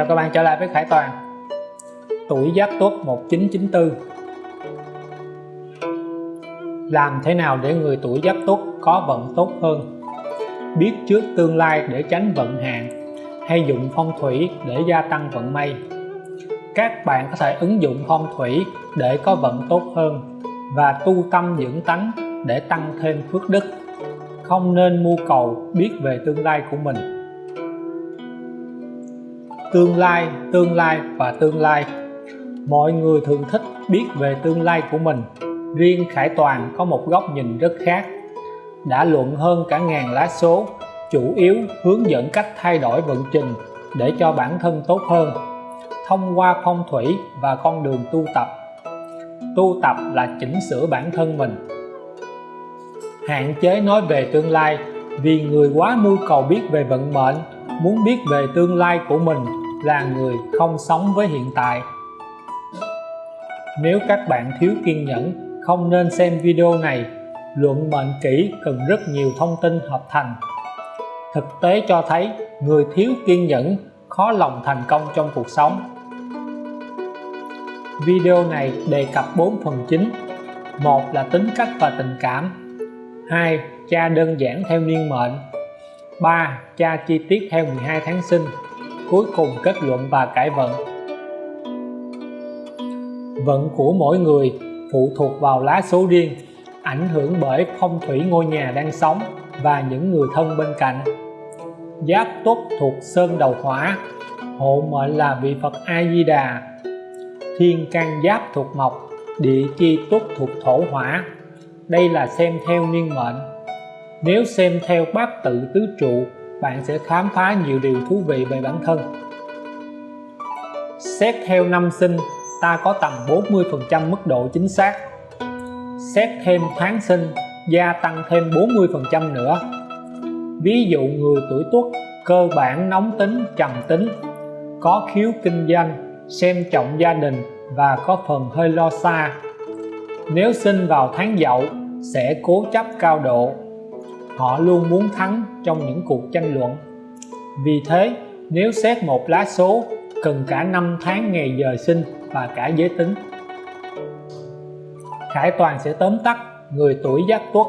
Chào các bạn, trở lại với Khải Toàn. Tuổi Giáp Tuất 1994 Làm thế nào để người tuổi Giáp Tuất có vận tốt hơn? Biết trước tương lai để tránh vận hạn, Hay dụng phong thủy để gia tăng vận may? Các bạn có thể ứng dụng phong thủy để có vận tốt hơn Và tu tâm dưỡng tánh để tăng thêm phước đức. Không nên mưu cầu biết về tương lai của mình tương lai tương lai và tương lai. Mọi người thường thích biết về tương lai của mình. Riêng Khải Toàn có một góc nhìn rất khác. Đã luận hơn cả ngàn lá số, chủ yếu hướng dẫn cách thay đổi vận trình để cho bản thân tốt hơn. Thông qua phong thủy và con đường tu tập. Tu tập là chỉnh sửa bản thân mình. Hạn chế nói về tương lai vì người quá mưu cầu biết về vận mệnh, muốn biết về tương lai của mình là người không sống với hiện tại. Nếu các bạn thiếu kiên nhẫn, không nên xem video này. Luận mệnh kỹ cần rất nhiều thông tin hợp thành. Thực tế cho thấy, người thiếu kiên nhẫn khó lòng thành công trong cuộc sống. Video này đề cập 4 phần chính. Một là tính cách và tình cảm. Hai, cha đơn giản theo niên mệnh. 3. Tra chi tiết theo 12 tháng sinh cuối cùng kết luận và cải vận vận của mỗi người phụ thuộc vào lá số riêng, ảnh hưởng bởi phong thủy ngôi nhà đang sống và những người thân bên cạnh. Giáp tuất thuộc sơn đầu hỏa, hộ mệnh là vị Phật A Di Đà thiên can giáp thuộc mộc, địa chi tuất thuộc thổ hỏa. Đây là xem theo niên mệnh. Nếu xem theo bát tự tứ trụ bạn sẽ khám phá nhiều điều thú vị về bản thân. Xét theo năm sinh, ta có tầm 40% mức độ chính xác. Xét thêm tháng sinh, gia tăng thêm 40% nữa. Ví dụ người tuổi tuất, cơ bản nóng tính, trầm tính, có khiếu kinh doanh, xem trọng gia đình và có phần hơi lo xa. Nếu sinh vào tháng dậu, sẽ cố chấp cao độ họ luôn muốn thắng trong những cuộc tranh luận. Vì thế, nếu xét một lá số, cần cả năm tháng ngày giờ sinh và cả giới tính. Khải Toàn sẽ tóm tắt người tuổi giáp tuất,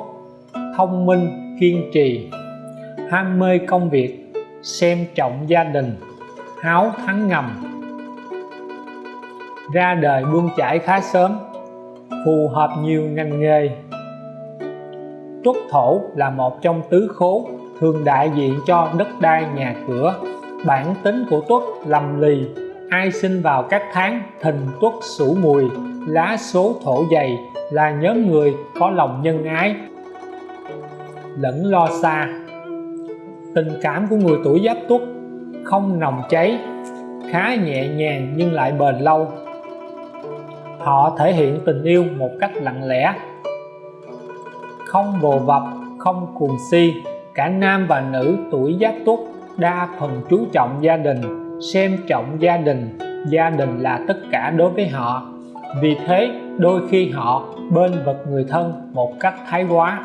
thông minh, kiên trì, ham mê công việc, xem trọng gia đình, háo thắng ngầm. Ra đời buông chải khá sớm, phù hợp nhiều ngành nghề tuất thổ là một trong tứ khố thường đại diện cho đất đai nhà cửa. Bản tính của tuất lầm lì, ai sinh vào các tháng thìn tuất sửu mùi, lá số thổ dày, là nhóm người có lòng nhân ái, lẫn lo xa. Tình cảm của người tuổi giáp tuất không nồng cháy, khá nhẹ nhàng nhưng lại bền lâu. Họ thể hiện tình yêu một cách lặng lẽ không vồ vập, không cuồng si. Cả nam và nữ tuổi giáp tuất đa phần chú trọng gia đình, xem trọng gia đình. Gia đình là tất cả đối với họ. Vì thế, đôi khi họ bên vật người thân một cách thái quá.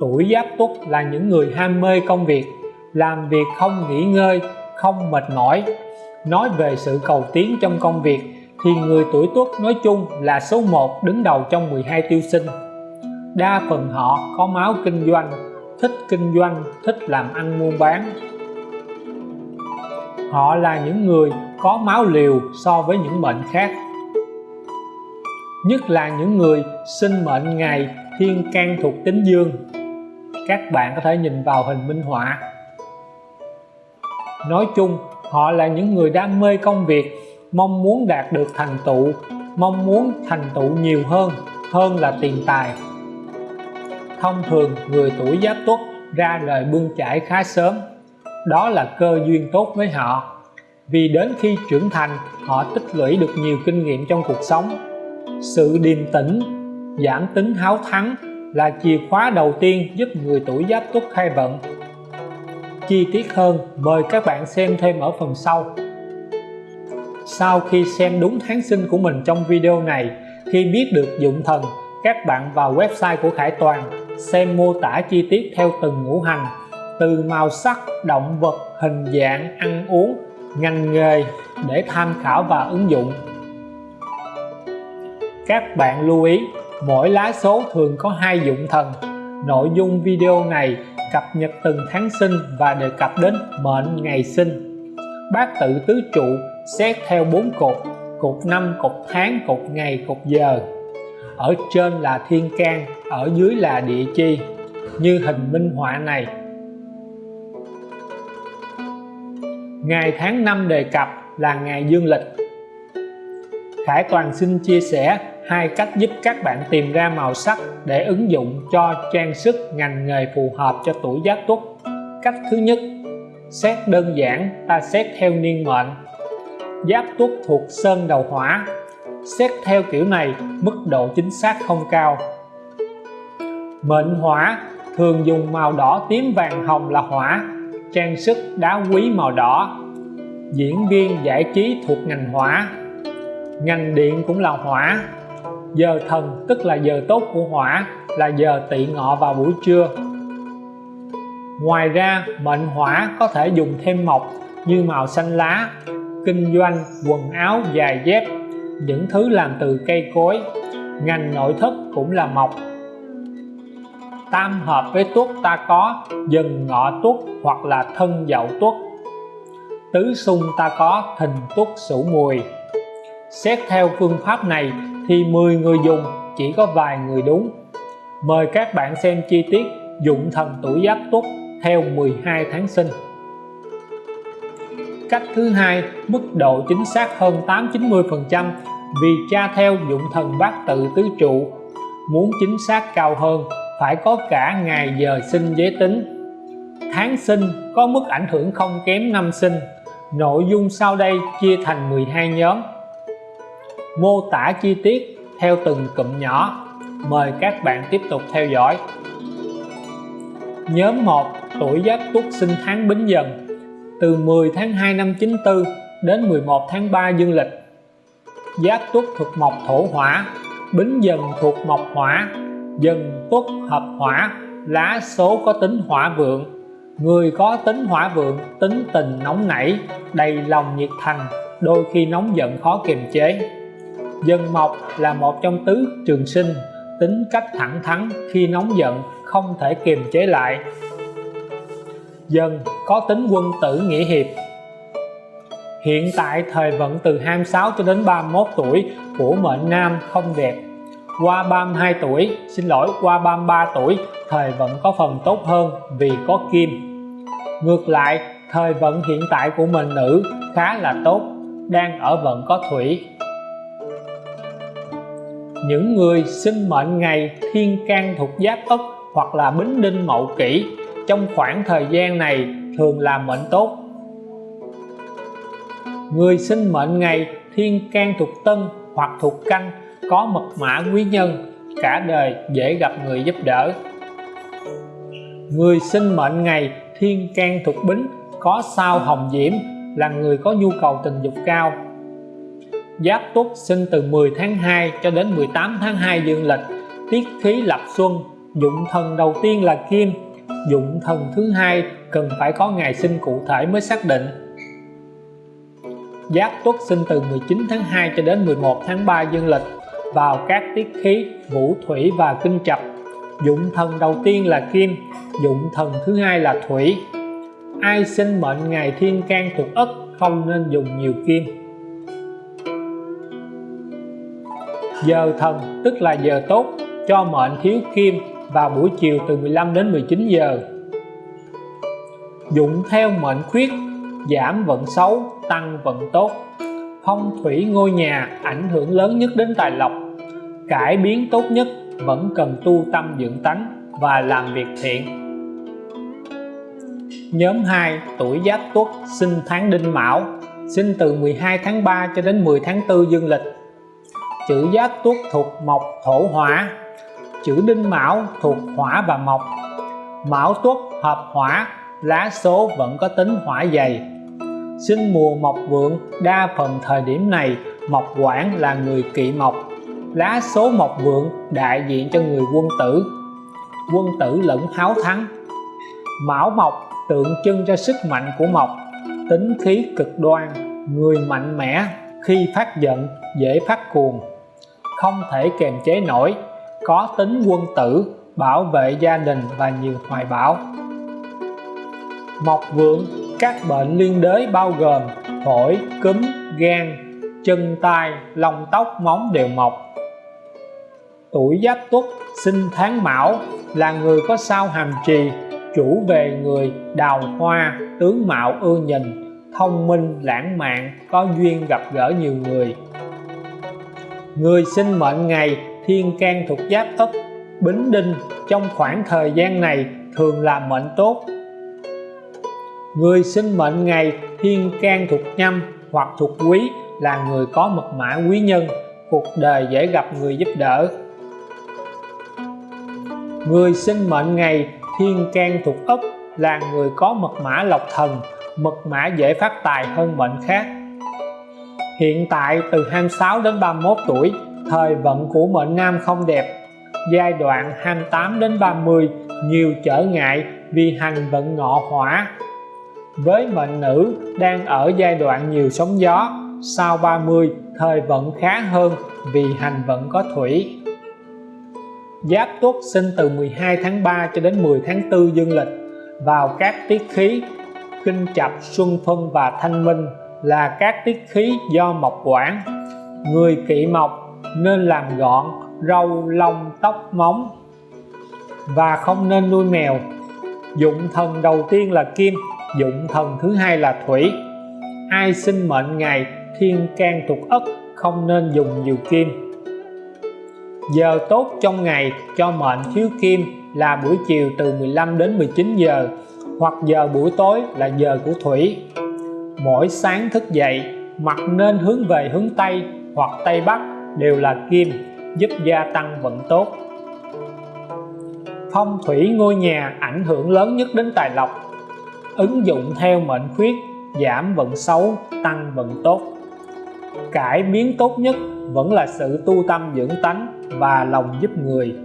Tuổi giáp tuất là những người ham mê công việc, làm việc không nghỉ ngơi, không mệt mỏi. Nói về sự cầu tiến trong công việc thì người tuổi tuất nói chung là số 1 đứng đầu trong 12 tiêu sinh. Đa phần họ có máu kinh doanh, thích kinh doanh, thích làm ăn buôn bán. Họ là những người có máu liều so với những mệnh khác. Nhất là những người sinh mệnh ngày thiên can thuộc tính dương. Các bạn có thể nhìn vào hình minh họa. Nói chung, họ là những người đam mê công việc mong muốn đạt được thành tựu, mong muốn thành tựu nhiều hơn hơn là tiền tài. Thông thường, người tuổi giáp tuất ra lời bươn chải khá sớm. Đó là cơ duyên tốt với họ. Vì đến khi trưởng thành, họ tích lũy được nhiều kinh nghiệm trong cuộc sống. Sự điềm tĩnh, giảm tính háo thắng là chìa khóa đầu tiên giúp người tuổi giáp tuất khai vận. Chi tiết hơn, mời các bạn xem thêm ở phần sau sau khi xem đúng tháng sinh của mình trong video này, khi biết được dụng thần, các bạn vào website của Khải Toàn, xem mô tả chi tiết theo từng ngũ hành, từ màu sắc, động vật, hình dạng, ăn uống, ngành nghề để tham khảo và ứng dụng. Các bạn lưu ý, mỗi lá số thường có hai dụng thần. Nội dung video này cập nhật từng tháng sinh và đề cập đến mệnh ngày sinh. Bát tự tứ trụ xét theo bốn cột cột năm cột tháng cột ngày cột giờ ở trên là thiên can ở dưới là địa chi như hình minh họa này ngày tháng năm đề cập là ngày dương lịch Khải Toàn xin chia sẻ hai cách giúp các bạn tìm ra màu sắc để ứng dụng cho trang sức ngành nghề phù hợp cho tuổi Giáp Tuất. Cách thứ nhất, xét đơn giản ta xét theo niên mệnh. Giáp Tuất thuộc sơn đầu hỏa. Xét theo kiểu này, mức độ chính xác không cao. Mệnh hỏa thường dùng màu đỏ tím vàng hồng là hỏa, trang sức đá quý màu đỏ. Diễn viên giải trí thuộc ngành hỏa. Ngành điện cũng là hỏa, giờ thần tức là giờ tốt của hỏa là giờ tỵ ngọ vào buổi trưa ngoài ra mệnh hỏa có thể dùng thêm mộc như màu xanh lá kinh doanh, quần áo, giày dép, những thứ làm từ cây cối. Ngành nội thất cũng là mộc. Tam hợp với tuất ta có, dần ngọ tuất hoặc là thân dậu tuất tứ xung ta có, thìn tuất sửu mùi. Xét theo phương pháp này thì 10 người dùng chỉ có vài người đúng. Mời các bạn xem chi tiết dụng thần tuổi giáp tuất theo 12 tháng sinh cách thứ hai, mức độ chính xác hơn 8-90 phần trăm vì tra theo dụng thần bát tự tứ trụ. Muốn chính xác cao hơn, phải có cả ngày giờ sinh giới tính. Tháng sinh có mức ảnh hưởng không kém năm sinh. Nội dung sau đây chia thành 12 nhóm. Mô tả chi tiết theo từng cụm nhỏ. Mời các bạn tiếp tục theo dõi. Nhóm 1 tuổi giáp tuất sinh tháng bính dần từ 10 tháng 2 năm 94 đến 11 tháng 3 dương lịch. Giáp tuất thuộc mộc thổ hỏa bính dần thuộc mộc hỏa dần tuất hợp hỏa lá số có tính hỏa vượng. Người có tính hỏa vượng tính tình nóng nảy đầy lòng nhiệt thành đôi khi nóng giận khó kiềm chế. Dân mộc là một trong tứ trường sinh, tính cách thẳng thắn khi nóng giận không thể kiềm chế lại. Dân có tính quân tử nghĩa hiệp. Hiện tại thời vận từ 26 cho đến 31 tuổi của mệnh nam không đẹp. Qua 32 tuổi, xin lỗi qua 33 tuổi, thời vận có phần tốt hơn vì có kim. Ngược lại, thời vận hiện tại của mệnh nữ khá là tốt, đang ở vận có thủy những người sinh mệnh ngày thiên can thuộc giáp ất hoặc là bính đinh mậu kỷ trong khoảng thời gian này thường là mệnh tốt. Người sinh mệnh ngày thiên can thuộc tân hoặc thuộc canh, có mật mã quý nhân, cả đời dễ gặp người giúp đỡ. Người sinh mệnh ngày thiên can thuộc bính, có sao hồng diễm, là người có nhu cầu tình dục cao. Giáp Tuất sinh từ 10 tháng 2 cho đến 18 tháng 2 dương lịch, tiết khí lập xuân, dụng thần đầu tiên là kim dụng thần thứ hai cần phải có ngày sinh cụ thể mới xác định. Giáp Tuất sinh từ 19 tháng 2 cho đến 11 tháng 3 dương lịch, vào các tiết khí, vũ thủy và kinh chập dụng thần đầu tiên là kim, dụng thần thứ hai là thủy. Ai sinh mệnh ngày thiên can thuộc ất không nên dùng nhiều kim. Giờ thần tức là giờ tốt, cho mệnh thiếu kim vào buổi chiều từ 15 đến 19 giờ. Dụng theo mệnh khuyết, giảm vận xấu, tăng vận tốt. Phong thủy ngôi nhà ảnh hưởng lớn nhất đến tài lộc. Cải biến tốt nhất, vẫn cần tu tâm dưỡng tánh và làm việc thiện. Nhóm 2 tuổi giáp tuất, sinh tháng đinh mão, sinh từ 12 tháng 3 cho đến 10 tháng 4 dương lịch. Chữ giáp tuất thuộc mộc thổ hỏa chữ đinh mão thuộc hỏa và mộc. Mão tuất hợp hỏa, lá số vẫn có tính hỏa dày. Sinh mùa mộc vượng, đa phần thời điểm này, mộc quản là người kỵ mộc. Lá số mộc vượng đại diện cho người quân tử. Quân tử lẫn háo thắng. Mão mộc tượng trưng cho sức mạnh của mộc, tính khí cực đoan, người mạnh mẽ, khi phát giận, dễ phát cuồng. Không thể kềm chế nổi có tính quân tử, bảo vệ gia đình và nhiều hoài bão. Mộc vượng, các bệnh liên đới bao gồm phổi, cúm, gan, chân tay lông tóc, móng đều mọc. Tuổi giáp tuất, sinh tháng mão là người có sao hàm trì, chủ về người đào hoa, tướng mạo ưa nhìn, thông minh, lãng mạn, có duyên gặp gỡ nhiều người. Người sinh mệnh ngày thiên can thuộc giáp ất bính đinh trong khoảng thời gian này thường là mệnh tốt. Người sinh mệnh ngày thiên can thuộc nhâm hoặc thuộc quý là người có mật mã quý nhân, cuộc đời dễ gặp người giúp đỡ. Người sinh mệnh ngày thiên can thuộc ất là người có mật mã lộc thần, mật mã dễ phát tài hơn mệnh khác. Hiện tại từ 26 đến 31 tuổi thời vận của mệnh nam không đẹp. Giai đoạn 28 đến 30 nhiều trở ngại vì hành vận ngọ hỏa. Với mệnh nữ đang ở giai đoạn nhiều sóng gió, sau 30 thời vận khá hơn vì hành vận có thủy. Giáp Tuất sinh từ 12 tháng 3 cho đến 10 tháng 4 dương lịch, vào các tiết khí, kinh chập xuân phân và thanh minh là các tiết khí do mộc quản. Người kỵ mộc nên làm gọn, râu, lông, tóc, móng. Và không nên nuôi mèo. Dụng thần đầu tiên là kim, dụng thần thứ hai là thủy. Ai sinh mệnh ngày, thiên can thuộc ất, không nên dùng nhiều kim. Giờ tốt trong ngày, cho mệnh thiếu kim là buổi chiều từ 15 đến 19 giờ, hoặc giờ buổi tối là giờ của thủy. Mỗi sáng thức dậy mặt nên hướng về hướng Tây hoặc Tây Bắc đều là kim, giúp gia tăng vận tốt. Phong thủy ngôi nhà ảnh hưởng lớn nhất đến tài lộc. Ứng dụng theo mệnh khuyết, giảm vận xấu, tăng vận tốt. Cải biến tốt nhất vẫn là sự tu tâm dưỡng tánh và lòng giúp người.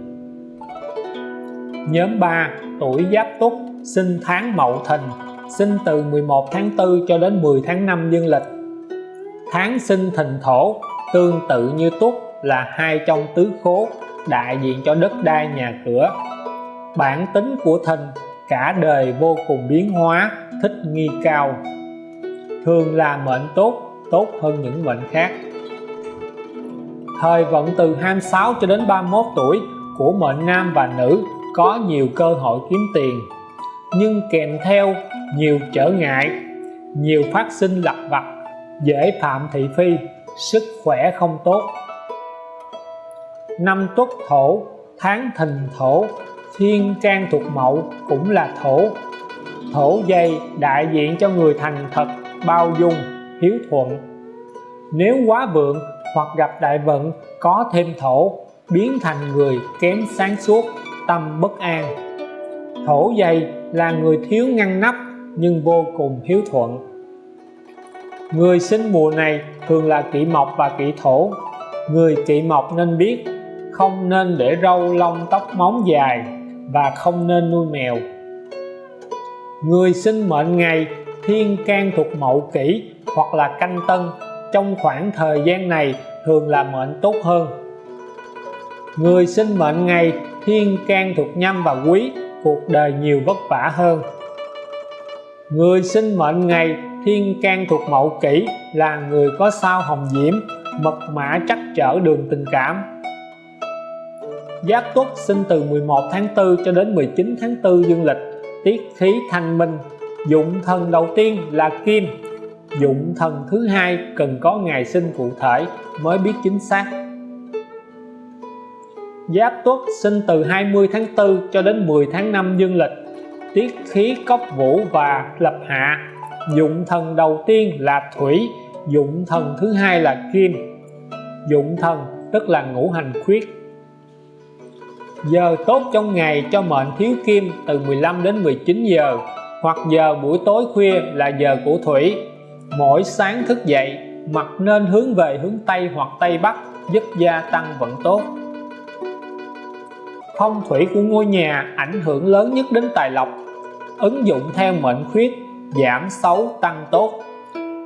Nhóm 3 tuổi giáp túc, sinh tháng mậu thìn, sinh từ 11 tháng 4 cho đến 10 tháng 5 dương lịch. Tháng sinh thìn thổ tương tự như tuất là hai trong tứ khố đại diện cho đất đai nhà cửa. Bản tính của thìn cả đời vô cùng biến hóa, thích nghi cao. Thường là mệnh tốt tốt hơn những mệnh khác. Thời vận từ 26 cho đến 31 tuổi của mệnh nam và nữ có nhiều cơ hội kiếm tiền, nhưng kèm theo nhiều trở ngại, nhiều phát sinh lặt vặt, dễ phạm thị phi sức khỏe không tốt. Năm tuất thổ, tháng thìn thổ, thiên can thuộc mậu cũng là thổ. Thổ dây đại diện cho người thành thật, bao dung, hiếu thuận. Nếu quá vượng hoặc gặp đại vận, có thêm thổ, biến thành người kém sáng suốt, tâm bất an. Thổ dây là người thiếu ngăn nắp nhưng vô cùng hiếu thuận người sinh mùa này thường là kỵ mộc và kỵ thổ. Người kỵ mộc nên biết không nên để râu lông tóc móng dài và không nên nuôi mèo. Người sinh mệnh ngày thiên can thuộc mậu kỷ hoặc là canh tân trong khoảng thời gian này thường là mệnh tốt hơn. Người sinh mệnh ngày thiên can thuộc nhâm và quý, cuộc đời nhiều vất vả hơn. Người sinh mệnh ngày thiên can thuộc mậu kỷ là người có sao hồng diễm, mật mã trắc trở đường tình cảm. Giáp Tuất sinh từ 11 tháng 4 cho đến 19 tháng 4 dương lịch, tiết khí thanh minh. Dụng thần đầu tiên là kim, dụng thần thứ hai cần có ngày sinh cụ thể mới biết chính xác. Giáp Tuất sinh từ 20 tháng 4 cho đến 10 tháng 5 dương lịch, tiết khí cốc vũ và lập hạ dụng thần đầu tiên là thủy, dụng thần thứ hai là kim. Dụng thần tức là ngũ hành khuyết. Giờ tốt trong ngày cho mệnh thiếu kim từ 15 đến 19 giờ, hoặc giờ buổi tối khuya là giờ của thủy. Mỗi sáng thức dậy mặt nên hướng về hướng Tây hoặc Tây Bắc, giúp gia tăng vận tốt. Phong thủy của ngôi nhà ảnh hưởng lớn nhất đến tài lộc. Ứng dụng theo mệnh khuyết giảm xấu tăng tốt.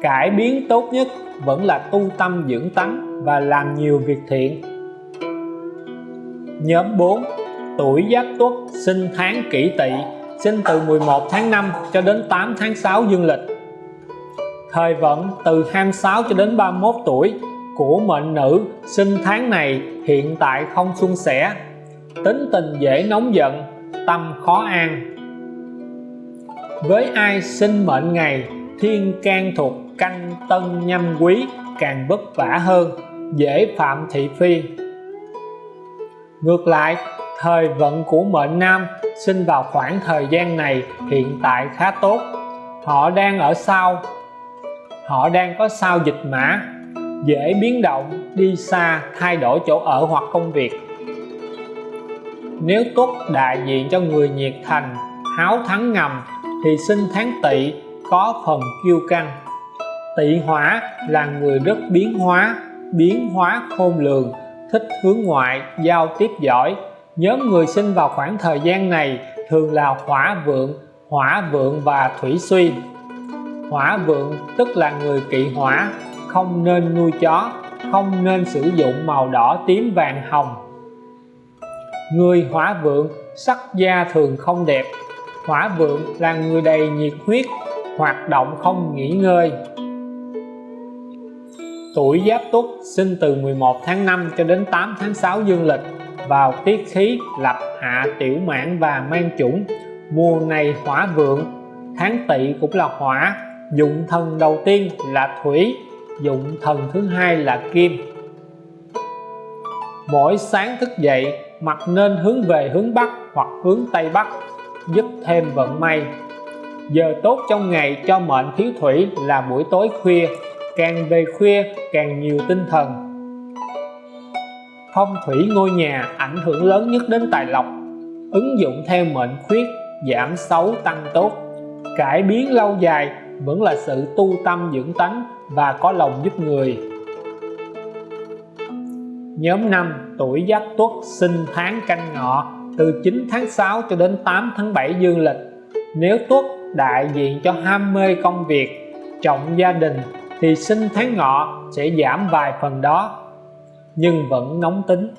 Cải biến tốt nhất vẫn là tu tâm dưỡng tánh và làm nhiều việc thiện. Nhóm 4 tuổi Giáp Tuất, sinh tháng Kỷ Tỵ, sinh từ 11 tháng 5 cho đến 8 tháng 6 dương lịch. Thời vận từ 26 cho đến 31 tuổi của mệnh nữ, sinh tháng này hiện tại không suôn sẻ. Tính tình dễ nóng giận, tâm khó an với ai sinh mệnh ngày, thiên can thuộc canh tân nhâm quý, càng vất vả hơn, dễ phạm thị phi. Ngược lại, thời vận của mệnh nam sinh vào khoảng thời gian này hiện tại khá tốt. Họ đang ở sau. Họ đang có sao dịch mã, dễ biến động, đi xa, thay đổi chỗ ở hoặc công việc. Nếu tốt đại diện cho người nhiệt thành, háo thắng ngầm thì sinh tháng tỵ có phần kiêu căng. Tỵ hỏa là người rất biến hóa biến hóa khôn lường, thích hướng ngoại, giao tiếp giỏi. Nhóm người sinh vào khoảng thời gian này thường là hỏa vượng hỏa vượng và thủy suy. Hỏa vượng tức là người kỵ hỏa, không nên nuôi chó, không nên sử dụng màu đỏ tím vàng hồng. Người hỏa vượng sắc da thường không đẹp hỏa vượng là người đầy nhiệt huyết, hoạt động không nghỉ ngơi. Tuổi Giáp Tuất sinh từ 11 tháng 5 cho đến 8 tháng 6 dương lịch, vào tiết khí lập hạ tiểu mãn và mang chủng. Mùa này hỏa vượng, tháng tỵ cũng là hỏa, dụng thần đầu tiên là thủy, dụng thần thứ hai là kim. Mỗi sáng thức dậy mặt nên hướng về hướng Bắc hoặc hướng Tây Bắc giúp thêm vận may. Giờ tốt trong ngày cho mệnh thiếu thủy là buổi tối khuya, càng về khuya càng nhiều tinh thần. Phong thủy ngôi nhà ảnh hưởng lớn nhất đến tài lộc, ứng dụng theo mệnh khuyết, giảm xấu tăng tốt. Cải biến lâu dài vẫn là sự tu tâm dưỡng tánh và có lòng giúp người. Nhóm 5 tuổi Giáp Tuất sinh tháng canh ngọ từ 9 tháng 6 cho đến 8 tháng 7 dương lịch. Nếu Tuất đại diện cho ham mê công việc, trọng gia đình, thì sinh tháng ngọ sẽ giảm vài phần đó, nhưng vẫn nóng tính.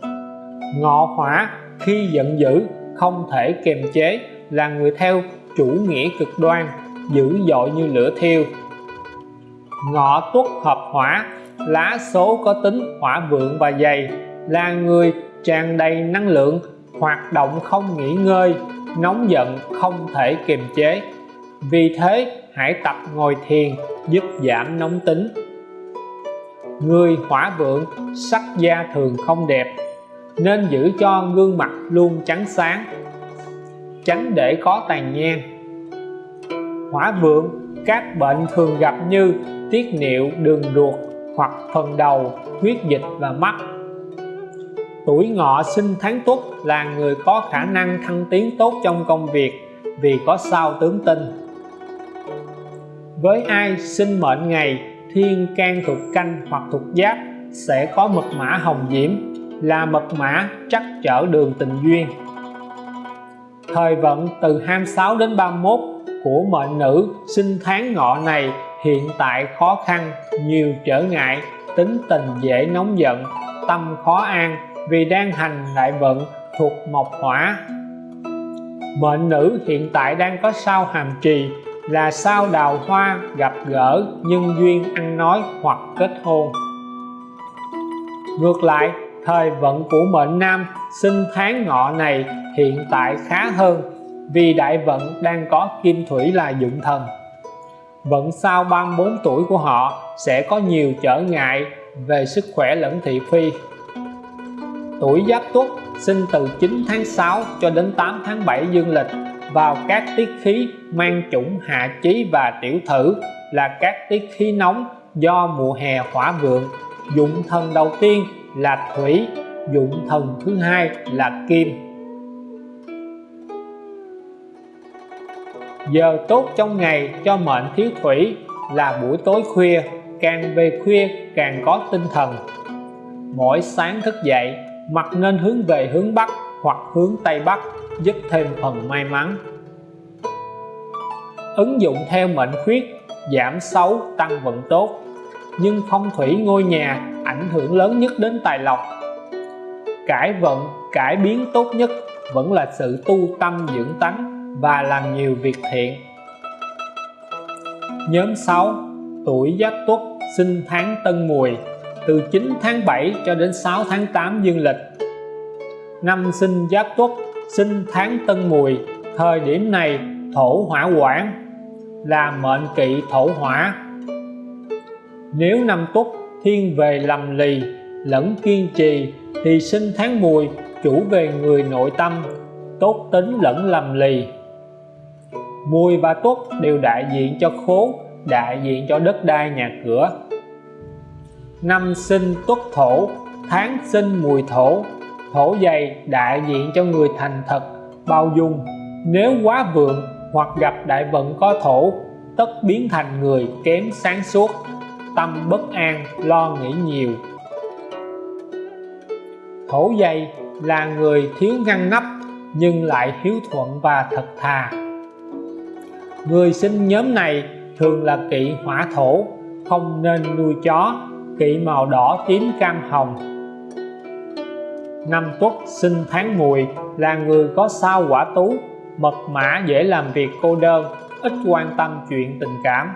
Ngọ hỏa khi giận dữ không thể kiềm chế, là người theo chủ nghĩa cực đoan, dữ dội như lửa thiêu. Ngọ tuất hợp hỏa, lá số có tính hỏa vượng và dày, là người tràn đầy năng lượng hoạt động không nghỉ ngơi, nóng giận, không thể kiềm chế. Vì thế, hãy tập ngồi thiền, giúp giảm nóng tính. Người hỏa vượng, sắc da thường không đẹp, nên giữ cho gương mặt luôn trắng sáng, tránh để có tàn nhang. Hỏa vượng, các bệnh thường gặp như tiết niệu, đường ruột hoặc phần đầu, huyết dịch và mắt tuổi ngọ sinh tháng tuất là người có khả năng thăng tiến tốt trong công việc vì có sao tướng tinh với ai sinh mệnh ngày, thiên, can thuộc canh hoặc thuộc giáp sẽ có mật mã hồng diễm, là mật mã chắc trở đường tình duyên. Thời vận từ 26 đến 31 của mệnh nữ sinh tháng ngọ này hiện tại khó khăn, nhiều trở ngại, tính tình dễ nóng giận, tâm khó an vì đang hành đại vận thuộc mộc hỏa. Mệnh nữ hiện tại đang có sao hàm trì là sao đào hoa gặp gỡ nhân duyên ăn nói hoặc kết hôn. Ngược lại, thời vận của mệnh nam, sinh tháng ngọ này hiện tại khá hơn vì đại vận đang có kim thủy là dụng thần. Vận sau 34 tuổi của họ sẽ có nhiều trở ngại về sức khỏe lẫn thị phi tuổi giáp tuất, sinh từ 9 tháng 6 cho đến 8 tháng 7 dương lịch, vào các tiết khí mang chủng hạ chí và tiểu thử, là các tiết khí nóng do mùa hè hỏa vượng. Dụng thần đầu tiên là thủy, dụng thần thứ hai là kim. Giờ tốt trong ngày cho mệnh thiếu thủy là buổi tối khuya, càng về khuya càng có tinh thần. Mỗi sáng thức dậy mặt nên hướng về hướng Bắc hoặc hướng Tây Bắc, giúp thêm phần may mắn. Ứng dụng theo mệnh khuyết, giảm xấu, tăng vận tốt. Nhưng phong thủy ngôi nhà ảnh hưởng lớn nhất đến tài lộc. Cải vận, cải biến tốt nhất vẫn là sự tu tâm dưỡng tánh và làm nhiều việc thiện. Nhóm 6 tuổi Giáp Tuất, sinh tháng Tân Mùi từ 9 tháng 7 cho đến 6 tháng 8 dương lịch. Năm sinh Giáp Tuất, sinh tháng Tân Mùi, thời điểm này thổ hỏa quản là mệnh kỵ thổ hỏa. Nếu năm Tuất thiên về lầm lì, lẫn kiên trì, thì sinh tháng Mùi chủ về người nội tâm, tốt tính lẫn lầm lì. Mùi và Tuất đều đại diện cho khố, đại diện cho đất đai nhà cửa năm sinh Tuất Thổ, tháng sinh Mùi Thổ. Thổ dày đại diện cho người thành thật, bao dung. Nếu quá vượng hoặc gặp đại vận có thổ, tất biến thành người kém sáng suốt. Tâm bất an, lo nghĩ nhiều. Thổ dày là người thiếu ngăn nắp, nhưng lại hiếu thuận và thật thà. Người sinh nhóm này thường là kỵ hỏa thổ, không nên nuôi chó kỵ màu đỏ tím cam hồng. Năm tuất sinh tháng mùi là người có sao quả tú, mật mã dễ làm việc cô đơn, ít quan tâm chuyện tình cảm.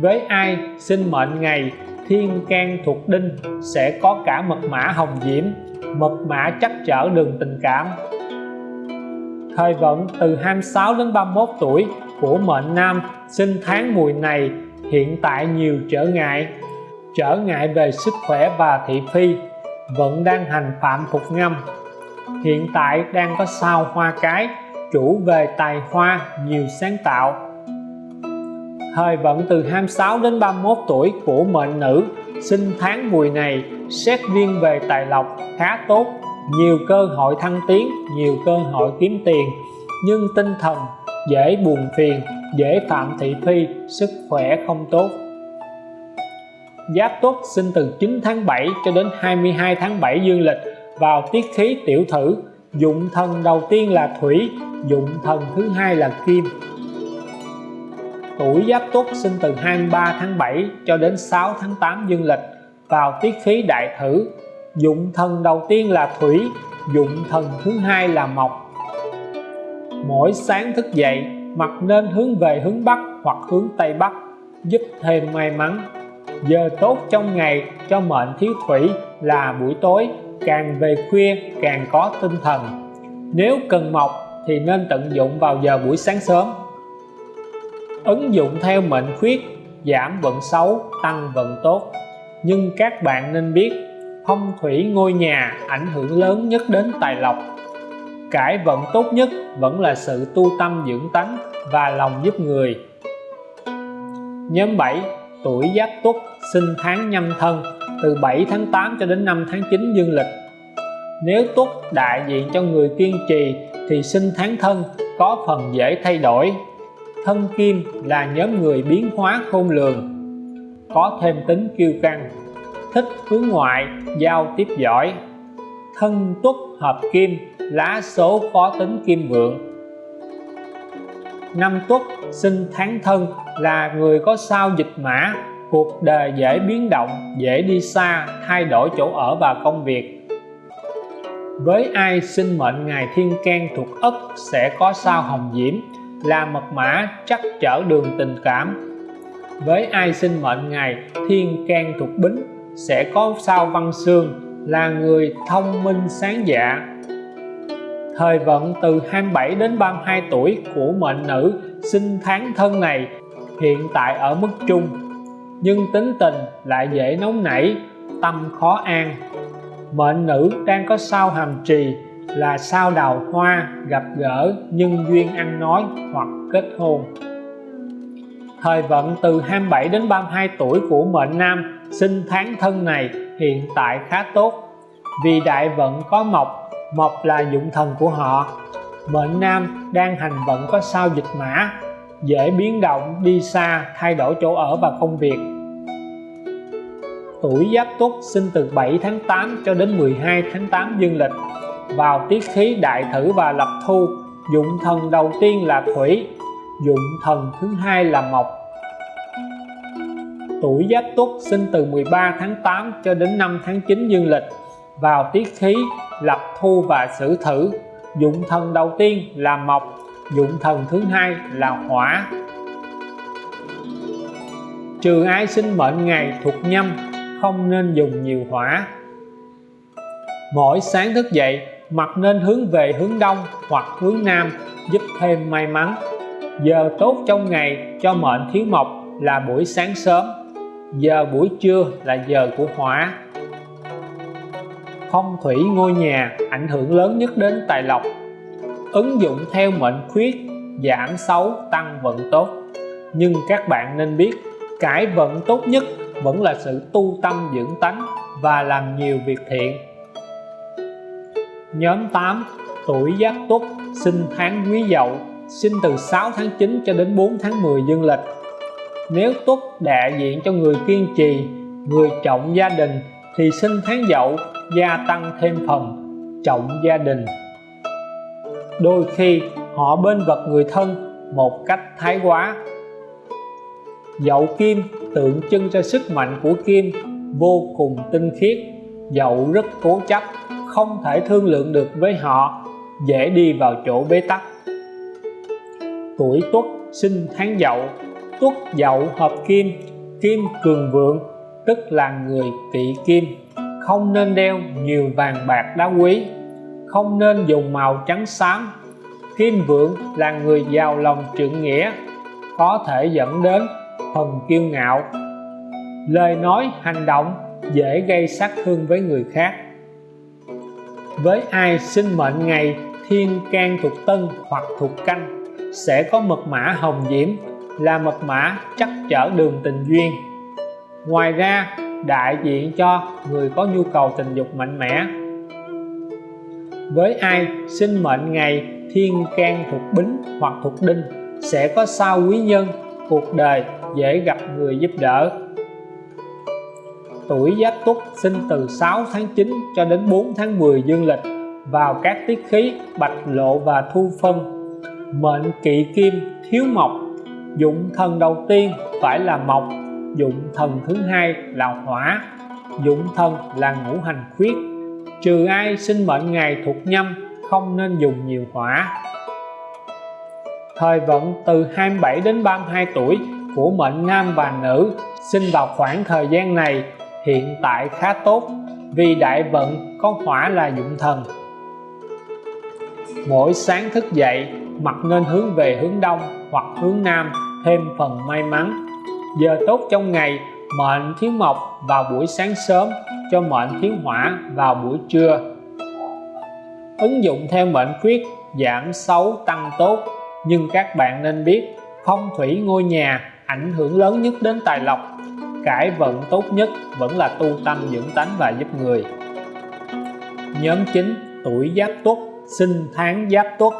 Với ai sinh mệnh ngày, thiên can thuộc đinh sẽ có cả mật mã hồng diễm, mật mã chắc chở đường tình cảm. Thời vận từ 26 đến 31 tuổi của mệnh nam sinh tháng mùi này hiện tại nhiều trở ngại trở ngại về sức khỏe và thị phi, vẫn đang hành phạm phục ngâm hiện tại đang có sao hoa cái, chủ về tài hoa, nhiều sáng tạo. Thời vận từ 26 đến 31 tuổi của mệnh nữ, sinh tháng mùi này, xét riêng về tài lộc khá tốt, nhiều cơ hội thăng tiến, nhiều cơ hội kiếm tiền, nhưng tinh thần dễ buồn phiền, dễ phạm thị phi, sức khỏe không tốt. Giáp Tuất sinh từ 9 tháng 7 cho đến 22 tháng 7 dương lịch vào tiết khí tiểu thử. Dụng thần đầu tiên là thủy, dụng thần thứ hai là kim. Tuổi Giáp Tuất sinh từ 23 tháng 7 cho đến 6 tháng 8 dương lịch vào tiết khí đại thử. Dụng thần đầu tiên là thủy, dụng thần thứ hai là mộc. Mỗi sáng thức dậy mặt nên hướng về hướng Bắc hoặc hướng Tây Bắc, giúp thêm may mắn giờ tốt trong ngày cho mệnh thiếu thủy là buổi tối, càng về khuya càng có tinh thần. Nếu cần mộc thì nên tận dụng vào giờ buổi sáng sớm. Ứng dụng theo mệnh khuyết, giảm vận xấu, tăng vận tốt. Nhưng các bạn nên biết, phong thủy ngôi nhà ảnh hưởng lớn nhất đến tài lộc. Cải vận tốt nhất vẫn là sự tu tâm dưỡng tánh và lòng giúp người. Nhóm 7 tuổi Giáp Tuất sinh tháng nhâm thân, từ 7 tháng 8 cho đến 5 tháng 9 dương lịch. Nếu Tuất đại diện cho người kiên trì thì sinh tháng thân có phần dễ thay đổi. Thân kim là nhóm người biến hóa khôn lường, có thêm tính kiêu căng, thích hướng ngoại, giao tiếp giỏi. Thân tuất hợp kim lá số có tính kim vượng. Năm tuất sinh tháng thân là người có sao dịch mã, cuộc đời dễ biến động, dễ đi xa, thay đổi chỗ ở và công việc. Với ai sinh mệnh ngày thiên can thuộc ất sẽ có sao hồng diễm, là mật mã chắc trở đường tình cảm. Với ai sinh mệnh ngày thiên can thuộc bính sẽ có sao văn xương, là người thông minh sáng dạ. Thời vận từ 27 đến 32 tuổi của mệnh nữ sinh tháng thân này hiện tại ở mức trung, nhưng tính tình lại dễ nóng nảy, tâm khó an. Mệnh nữ đang có sao hàm trì là sao đào hoa, gặp gỡ nhân duyên ăn nói hoặc kết hôn. Thời vận từ 27 đến 32 tuổi của mệnh nam, sinh tháng thân này hiện tại khá tốt. Vì đại vận có mộc mộc là dụng thần của họ. Mệnh nam đang hành vận có sao dịch mã dễ biến động, đi xa, thay đổi chỗ ở và công việc. Tuổi giáp tuất sinh từ 7 tháng 8 cho đến 12 tháng 8 dương lịch. Vào tiết khí đại thử và lập thu, dụng thần đầu tiên là thủy, dụng thần thứ hai là mộc. Tuổi Giáp Tuất sinh từ 13 tháng 8 cho đến 5 tháng 9 dương lịch. Vào tiết khí, lập thu và sử thử, dụng thần đầu tiên là mộc dụng thần thứ hai là hỏa. Trừ ai sinh mệnh ngày thuộc nhâm, không nên dùng nhiều hỏa. Mỗi sáng thức dậy mặt nên hướng về hướng đông hoặc hướng nam, giúp thêm may mắn. Giờ tốt trong ngày cho mệnh thiếu mộc là buổi sáng sớm, giờ buổi trưa là giờ của hỏa. Phong thủy ngôi nhà ảnh hưởng lớn nhất đến tài lộc ứng dụng theo mệnh khuyết, giảm xấu, tăng vận tốt. Nhưng các bạn nên biết, cải vận tốt nhất vẫn là sự tu tâm dưỡng tánh và làm nhiều việc thiện. Nhóm 8 tuổi Giáp Tuất sinh tháng Quý Dậu, sinh từ 6 tháng 9 cho đến 4 tháng 10 dương lịch. Nếu Tuất đại diện cho người kiên trì, người trọng gia đình thì sinh tháng Dậu, gia tăng thêm phần, trọng gia đình đôi khi họ bên vật người thân một cách thái quá. Dậu kim tượng trưng cho sức mạnh của kim vô cùng tinh khiết dậu rất cố chấp, không thể thương lượng được với họ, dễ đi vào chỗ bế tắc. Tuổi tuất sinh tháng dậu, tuất dậu hợp kim kim cường vượng, tức là người kỵ kim, không nên đeo nhiều vàng bạc đá quý không nên dùng màu trắng xám. Kim vượng là người giàu lòng trượng nghĩa, có thể dẫn đến phần kiêu ngạo. Lời nói, hành động dễ gây sát thương với người khác. Với ai sinh mệnh ngày thiên can thuộc tân hoặc thuộc canh, sẽ có mật mã hồng diễm, là mật mã chắc chở đường tình duyên. Ngoài ra, đại diện cho người có nhu cầu tình dục mạnh mẽ với ai sinh mệnh ngày thiên can thuộc bính hoặc thuộc đinh, sẽ có sao quý nhân, cuộc đời dễ gặp người giúp đỡ. Tuổi Giáp Tuất sinh từ 6 tháng 9 cho đến 4 tháng 10 dương lịch, vào các tiết khí, bạch lộ và thu phân. Mệnh kỵ kim thiếu mộc, dụng thần đầu tiên phải là mộc, dụng thần thứ hai là hỏa, dụng thần là ngũ hành khuyết trừ ai sinh mệnh ngày thuộc nhâm, không nên dùng nhiều hỏa thời vận từ 27 đến 32 tuổi của mệnh nam và nữ sinh vào khoảng thời gian này, hiện tại khá tốt, vì đại vận có hỏa là dụng thần. Mỗi sáng thức dậy mặt nên hướng về hướng đông hoặc hướng nam, thêm phần may mắn. Giờ tốt trong ngày mệnh thiếu mộc vào buổi sáng sớm, cho mệnh thiếu hỏa vào buổi trưa. Ứng dụng theo mệnh khuyết giảm xấu tăng tốt. Nhưng các bạn nên biết, phong thủy ngôi nhà ảnh hưởng lớn nhất đến tài lộc. Cải vận tốt nhất vẫn là tu tâm dưỡng tánh và giúp người. Nhóm 9 tuổi giáp tuất, sinh tháng giáp tuất,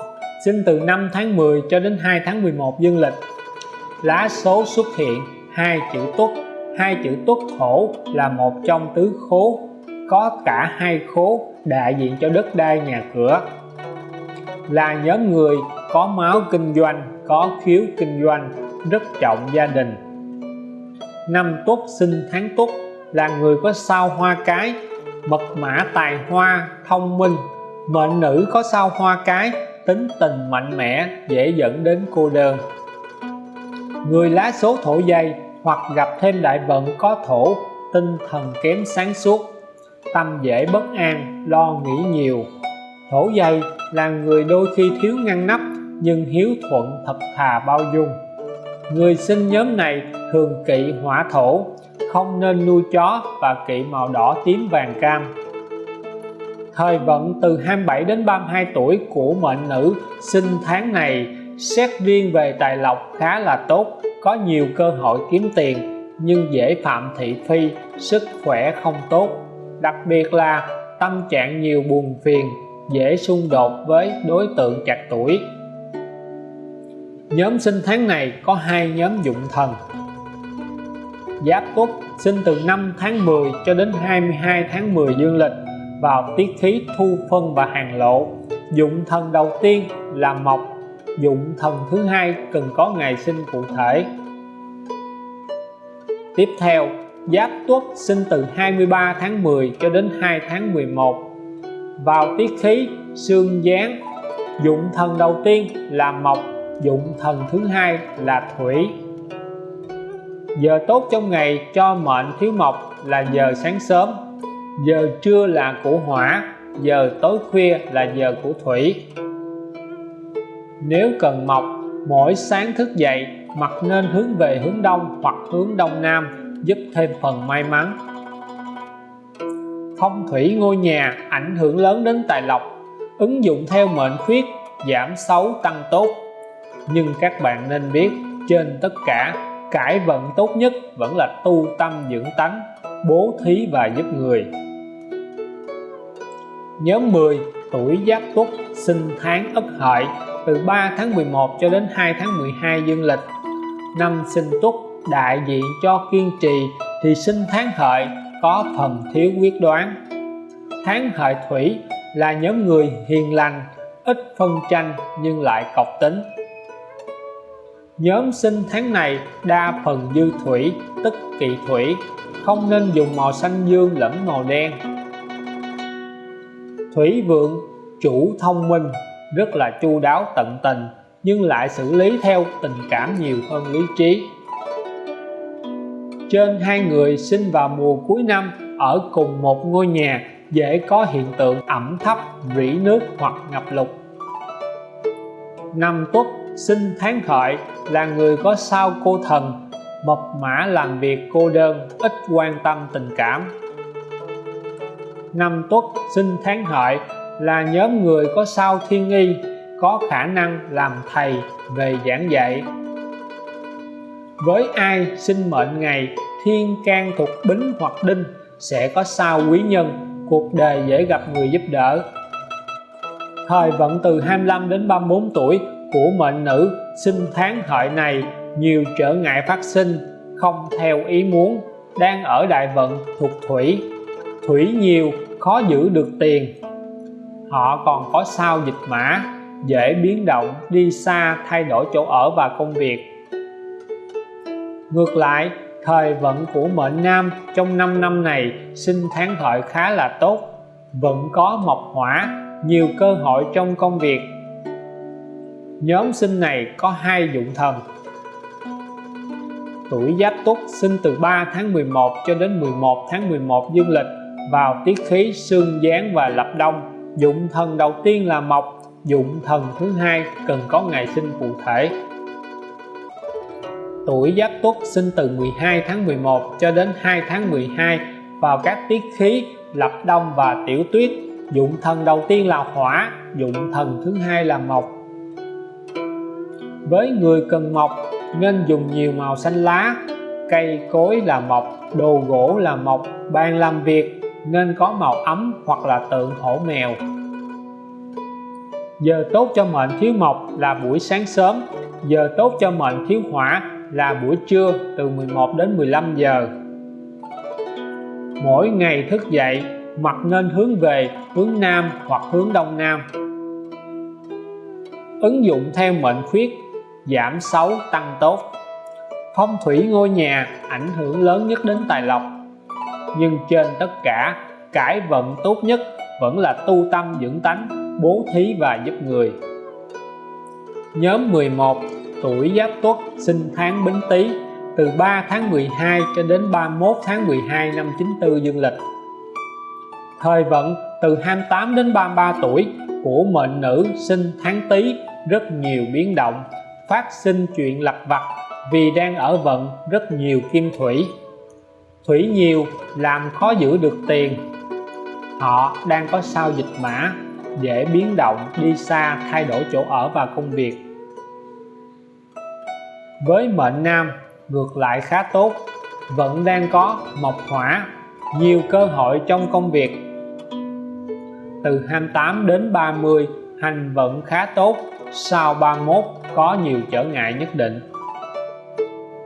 sinh từ 5 tháng 10 cho đến 2 tháng 11 dương lịch. Lá số xuất hiện, hai chữ tuất hai chữ tuất thổ là một trong tứ khố, có cả hai khố đại diện cho đất đai nhà cửa. Là nhóm người có máu kinh doanh, có khiếu kinh doanh, rất trọng gia đình. Năm tuất sinh tháng tuất là người có sao hoa cái, mật mã tài hoa, thông minh. Mệnh nữ có sao hoa cái, tính tình mạnh mẽ, dễ dẫn đến cô đơn. Người lá số thổ dây hoặc gặp thêm đại vận có thổ, tinh thần kém sáng suốt, tâm dễ bất an, lo nghĩ nhiều. Thổ dây là người đôi khi thiếu ngăn nắp, nhưng hiếu thuận thật thà bao dung. Người sinh nhóm này thường kỵ hỏa thổ, không nên nuôi chó và kỵ màu đỏ tím vàng cam. Thời vận từ 27 đến 32 tuổi của mệnh nữ sinh tháng này xét riêng về tài lộc khá là tốt, có nhiều cơ hội kiếm tiền, nhưng dễ phạm thị phi, sức khỏe không tốt. Đặc biệt là tâm trạng nhiều buồn phiền, dễ xung đột với đối tượng chặt tuổi. Nhóm sinh tháng này có hai nhóm dụng thần. Giáp Tuất sinh từ 5 tháng 10 cho đến 22 tháng 10 dương lịch vào tiết khí thu phân và hàng lộ. Dụng thần đầu tiên là mộc dụng thần thứ hai cần có ngày sinh cụ thể. Tiếp theo, Giáp Tuất sinh từ 23 tháng 10 cho đến 2 tháng 11 vào tiết khí, xương gián dụng thần đầu tiên là mộc, dụng thần thứ hai là thủy. Giờ tốt trong ngày cho mệnh thiếu mộc là giờ sáng sớm, giờ trưa là của hỏa, giờ tối khuya là giờ của thủy nếu cần mọc, mỗi sáng thức dậy mặt nên hướng về hướng đông hoặc hướng đông nam, giúp thêm phần may mắn. Phong thủy ngôi nhà ảnh hưởng lớn đến tài lộc, ứng dụng theo mệnh khuyết, giảm xấu tăng tốt. Nhưng các bạn nên biết, trên tất cả, cải vận tốt nhất vẫn là tu tâm dưỡng tánh, bố thí và giúp người. Nhóm 10 tuổi Giáp Tuất, sinh tháng Ất Hợi từ 3 tháng 11 cho đến 2 tháng 12 dương lịch. Năm sinh Tuất đại diện cho kiên trì thì sinh tháng Hợi có phần thiếu quyết đoán. Tháng Hợi Thủy là nhóm người hiền lành, ít phân tranh nhưng lại cọc tính. Nhóm sinh tháng này đa phần dư thủy, tức kỵ thủy, không nên dùng màu xanh dương lẫn màu đen. Thủy vượng, chủ thông minh rất là chu đáo, tận tình, nhưng lại xử lý theo tình cảm nhiều hơn lý trí. Trên hai người sinh vào mùa cuối năm, ở cùng một ngôi nhà, dễ có hiện tượng ẩm thấp, rỉ nước hoặc ngập lụt. Năm tuất sinh tháng hợi là người có sao cô thần, mập mã làm việc cô đơn, ít quan tâm tình cảm. Năm tuất sinh tháng hợi là nhóm người có sao thiên nghi, có khả năng làm thầy về giảng dạy. Với ai sinh mệnh ngày thiên can thuộc bính hoặc đinh sẽ có sao quý nhân, cuộc đời dễ gặp người giúp đỡ. Thời vận từ 25 đến 34 tuổi của mệnh nữ sinh tháng hợi này, nhiều trở ngại phát sinh, không theo ý muốn, đang ở đại vận thuộc thủy. Thủy nhiều, khó giữ được tiền họ còn có sao dịch mã, dễ biến động, đi xa, thay đổi chỗ ở và công việc. Ngược lại, thời vận của mệnh nam trong 5 năm này sinh tháng hợi khá là tốt, vẫn có mộc hỏa, nhiều cơ hội trong công việc. Nhóm sinh này có hai dụng thần. Tuổi Giáp Tuất sinh từ 3 tháng 11 cho đến 11 tháng 11 dương lịch vào tiết khí xương gián và lập đông dụng thần đầu tiên là mộc, dụng thần thứ hai cần có ngày sinh cụ thể. Tuổi Giáp Tuất sinh từ 12 tháng 11 cho đến 2 tháng 12 vào các tiết khí, lập đông và tiểu tuyết. Dụng thần đầu tiên là hỏa, dụng thần thứ hai là mộc. Với người cần mộc, nên dùng nhiều màu xanh lá, cây cối là mộc, đồ gỗ là mộc bàn làm việc nên có màu ấm hoặc là tượng hổ mèo. Giờ tốt cho mệnh thiếu mộc là buổi sáng sớm, giờ tốt cho mệnh thiếu hỏa là buổi trưa từ 11 đến 15 giờ. Mỗi ngày thức dậy mặt nên hướng về hướng Nam hoặc hướng Đông Nam. Ứng dụng theo mệnh khuyết, giảm xấu tăng tốt. Phong thủy ngôi nhà ảnh hưởng lớn nhất đến tài lộc nhưng trên tất cả, cải vận tốt nhất vẫn là tu tâm dưỡng tánh, bố thí và giúp người. Nhóm 11 tuổi Giáp Tuất, sinh tháng Bính Tý, từ 3 tháng 12 cho đến 31 tháng 12 năm 94 dương lịch. Thời vận từ 28 đến 33 tuổi của mệnh nữ sinh tháng Tý rất nhiều biến động, phát sinh chuyện lặt vặt vì đang ở vận rất nhiều kim thủy thủy nhiều, làm khó giữ được tiền. Họ đang có sao dịch mã, dễ biến động, đi xa, thay đổi chỗ ở và công việc. Với mệnh nam, ngược lại khá tốt, vẫn đang có mộc hỏa, nhiều cơ hội trong công việc. Từ 28 đến 30 hành vận khá tốt, sau 31 có nhiều trở ngại nhất định.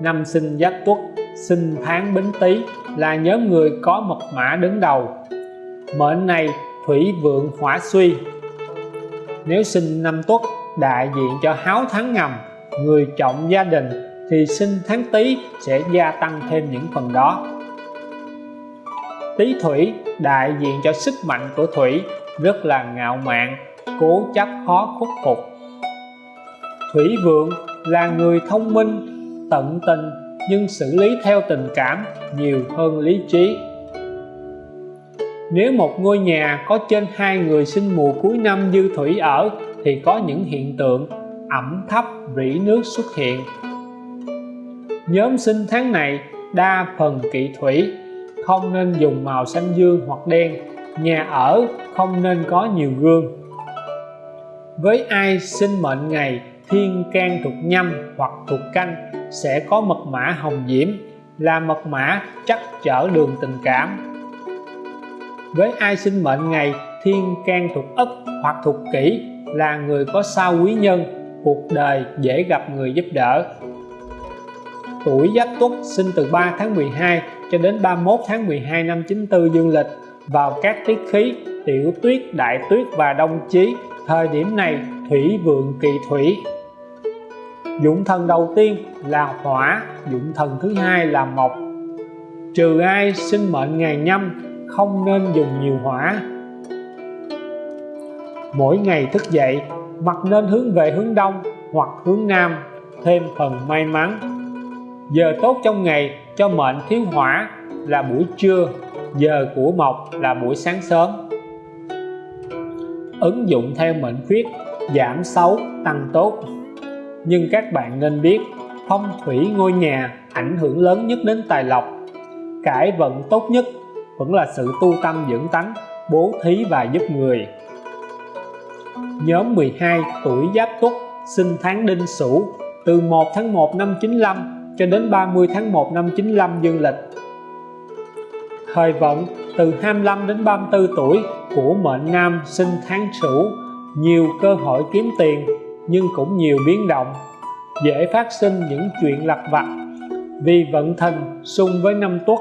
Năm sinh giáp tuất sinh tháng bính tý là nhóm người có mật mã đứng đầu. Mệnh này thủy vượng hỏa suy. Nếu sinh năm tuất đại diện cho háo thắng ngầm, người trọng gia đình, thì sinh tháng Tý sẽ gia tăng thêm những phần đó. Tý Thủy đại diện cho sức mạnh của Thủy, rất là ngạo mạn, cố chấp khó khuất phục. Thủy Vượng là người thông minh, tận tình nhưng xử lý theo tình cảm nhiều hơn lý trí. Nếu một ngôi nhà có trên hai người sinh mùa cuối năm dư thủy ở, thì có những hiện tượng ẩm thấp rỉ nước xuất hiện. Nhóm sinh tháng này đa phần kỵ thủy, không nên dùng màu xanh dương hoặc đen. Nhà ở không nên có nhiều gương. Với ai sinh mệnh ngày thiên can thuộc nhâm hoặc thuộc canh sẽ có mật mã hồng diễm là mật mã chắc chở đường tình cảm. Với ai sinh mệnh ngày thiên can thuộc ất hoặc thuộc kỷ là người có sao quý nhân cuộc đời dễ gặp người giúp đỡ. Tuổi Giáp Tuất sinh từ 3 tháng 12 cho đến 31 tháng 12 năm 94 dương lịch vào các tiết khí tiểu tuyết, đại tuyết và đông chí thời điểm này thủy vượng kỳ thủy dụng thần đầu tiên là hỏa dụng thần thứ hai là mộc. Trừ ai sinh mệnh ngày nhâm, không nên dùng nhiều hỏa. Mỗi ngày thức dậy mặt nên hướng về hướng đông hoặc hướng nam, thêm phần may mắn. Giờ tốt trong ngày, cho mệnh thiếu hỏa là buổi trưa, giờ của mộc là buổi sáng sớm. Ứng dụng theo mệnh khuyết, giảm xấu, tăng tốt nhưng các bạn nên biết, phong thủy ngôi nhà ảnh hưởng lớn nhất đến tài lộc. Cải vận tốt nhất vẫn là sự tu tâm dưỡng tánh, bố thí và giúp người. Nhóm 12 tuổi Giáp Tuất sinh tháng Đinh Sửu từ 1 tháng 1 năm 95 cho đến 30 tháng 1 năm 95 dương lịch. Thời vận từ 25 đến 34 tuổi của mệnh nam sinh tháng Sửu, nhiều cơ hội kiếm tiền nhưng cũng nhiều biến động, dễ phát sinh những chuyện lặt vặt vì vận thần xung với năm tuất.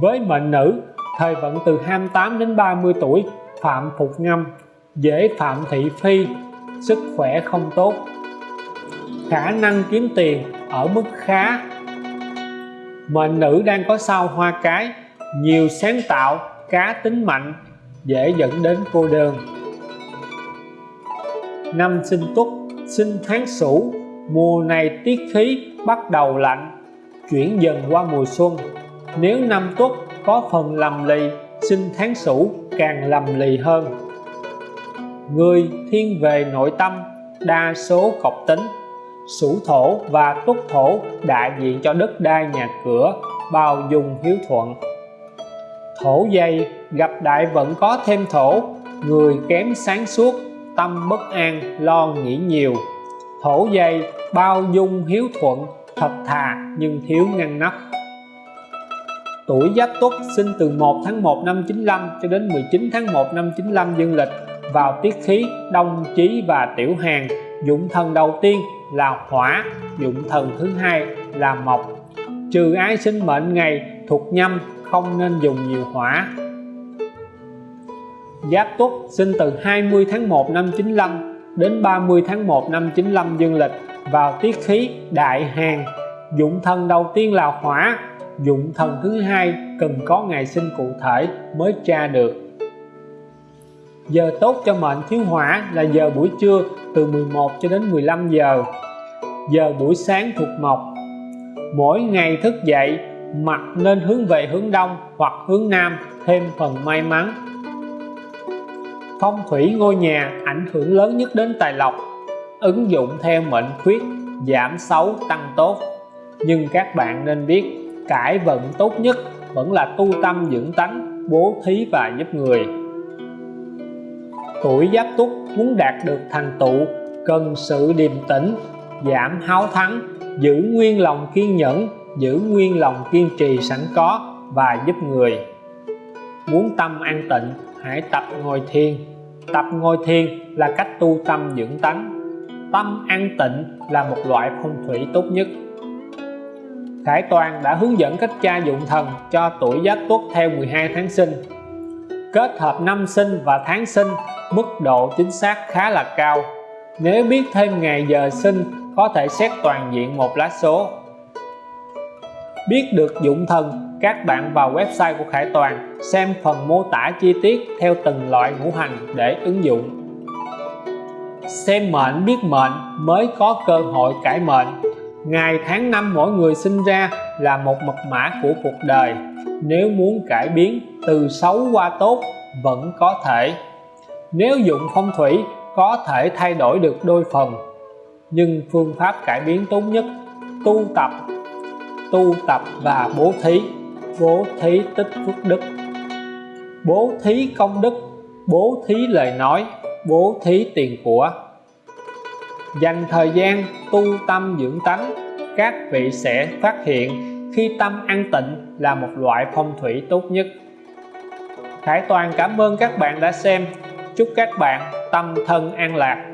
Với mệnh nữ, thời vận từ 28 đến 30 tuổi, phạm phục ngâm, dễ phạm thị phi, sức khỏe không tốt. Khả năng kiếm tiền ở mức khá. Mệnh nữ đang có sao hoa cái, nhiều sáng tạo, cá tính mạnh, dễ dẫn đến cô đơn năm sinh tuất sinh tháng sửu, mùa này tiết khí bắt đầu lạnh, chuyển dần qua mùa xuân. Nếu năm tuất có phần lầm lì, sinh tháng sửu càng lầm lì hơn. Người thiên về nội tâm, đa số cọc tính. Sửu thổ và tuất thổ đại diện cho đất đai nhà cửa, bao dung hiếu thuận. Thổ dây gặp đại vẫn có thêm thổ, người kém sáng suốt tâm bất an, lo nghĩ nhiều. Thổ dây, bao dung, hiếu thuận, thật thà nhưng thiếu ngăn nắp. Tuổi Giáp Tuất sinh từ 1 tháng 1 năm 95 cho đến 19 tháng 1 năm 95 dương lịch. Vào tiết khí, đông, chí và tiểu hàng, dụng thần đầu tiên là hỏa, dụng thần thứ hai là mộc. Trừ ai sinh mệnh ngày thuộc nhâm, không nên dùng nhiều hỏa. Giáp Tuất sinh từ 20 tháng 1 năm 95 đến 30 tháng 1 năm 95 dương lịch vào tiết khí đại hàn. Dụng thần đầu tiên là hỏa, dụng thần thứ hai cần có ngày sinh cụ thể mới tra được. Giờ tốt cho mệnh thiếu hỏa là giờ buổi trưa từ 11 cho đến 15 giờ. Giờ buổi sáng thuộc mộc. Mỗi ngày thức dậy mặt nên hướng về hướng đông hoặc hướng nam, thêm phần may mắn phong thủy ngôi nhà ảnh hưởng lớn nhất đến tài lộc. Ứng dụng theo mệnh khuyết, giảm xấu, tăng tốt. Nhưng các bạn nên biết, cải vận tốt nhất vẫn là tu tâm dưỡng tánh, bố thí và giúp người. Tuổi giáp tuất muốn đạt được thành tựu, cần sự điềm tĩnh, giảm háo thắng, giữ nguyên lòng kiên nhẫn, giữ nguyên lòng kiên trì sẵn có và giúp người. Muốn tâm an tịnh, hãy tập ngồi thiền tập ngồi thiền là cách tu tâm dưỡng tánh. Tâm an tịnh là một loại phong thủy tốt nhất. Khải Toàn đã hướng dẫn cách tra dụng thần cho tuổi Giáp Tuất theo 12 tháng sinh. Kết hợp năm sinh và tháng sinh, mức độ chính xác khá là cao. Nếu biết thêm ngày giờ sinh, có thể xét toàn diện một lá số. Biết được dụng thần các bạn vào website của Khải Toàn, xem phần mô tả chi tiết theo từng loại ngũ hành để ứng dụng. Xem mệnh biết mệnh mới có cơ hội cải mệnh. Ngày tháng năm mỗi người sinh ra là một mật mã của cuộc đời. Nếu muốn cải biến, từ xấu qua tốt vẫn có thể. Nếu dụng phong thủy, có thể thay đổi được đôi phần. Nhưng phương pháp cải biến tốt nhất, tu tập. Tu tập và bố thí bố thí tích phước đức. Bố thí công đức, bố thí lời nói, bố thí tiền của. Dành thời gian tu tâm dưỡng tánh, các vị sẽ phát hiện khi tâm an tịnh là một loại phong thủy tốt nhất. Khải Toàn cảm ơn các bạn đã xem. Chúc các bạn tâm thân an lạc.